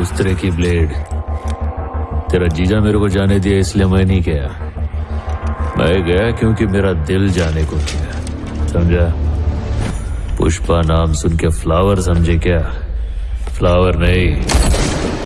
कुत्रे की ब्लेड। तेरा जीजा मेरे को जाने दिया, इसलिए मैं नहीं गया। मैं गया क्योंकि मेरा दिल जाने को दिया समझा? पुष्पा नाम सुन के फ्लावर समझे क्या? फ्लावर नहीं।